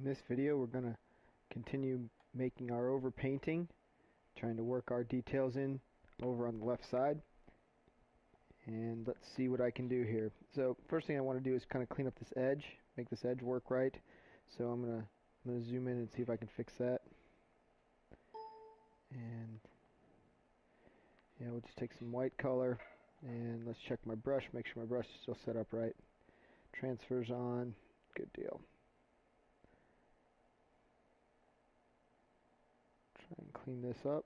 In this video we're going to continue making our overpainting, trying to work our details in over on the left side. And let's see what I can do here. So first thing I want to do is kind of clean up this edge, make this edge work right. So I'm going to I'm going to zoom in and see if I can fix that. And yeah, we'll just take some white color and let's check my brush, make sure my brush is still set up right. Transfers on, good deal. Try and clean this up.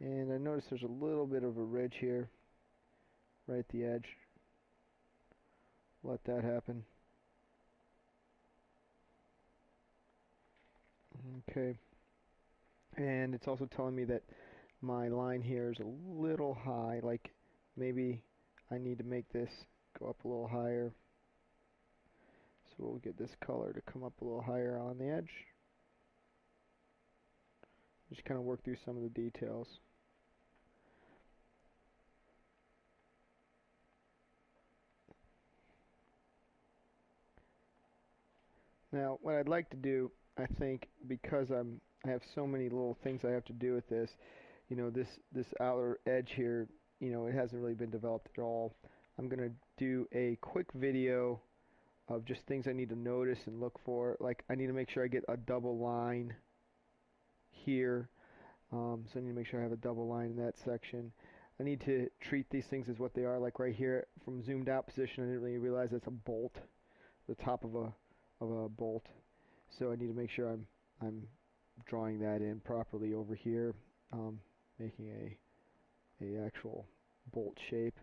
And I notice there's a little bit of a ridge here, right at the edge. Let that happen. Okay. And it's also telling me that my line here is a little high, like maybe I need to make this go up a little higher. So we'll get this color to come up a little higher on the edge. Just kind of work through some of the details. Now, what I'd like to do, I think, because I'm I have so many little things I have to do with this, you know, this this outer edge here, you know, it hasn't really been developed at all. I'm gonna do a quick video of just things I need to notice and look for. Like I need to make sure I get a double line here. Um, so I need to make sure I have a double line in that section. I need to treat these things as what they are. Like right here, from zoomed out position, I didn't really realize that's a bolt, the top of a of a bolt. So I need to make sure I'm I'm drawing that in properly over here, um, making a a actual bolt shape.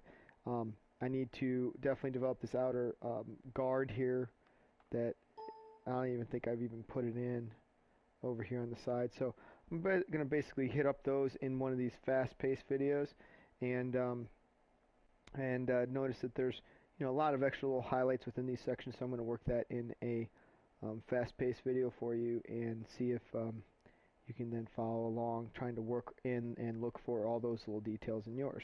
Um, I need to definitely develop this outer um, guard here that I don't even think I've even put it in over here on the side. So I'm going to basically hit up those in one of these fast-paced videos and um, and uh, notice that there's you know a lot of extra little highlights within these sections so I'm going to work that in a um, fast-paced video for you and see if um, you can then follow along trying to work in and look for all those little details in yours.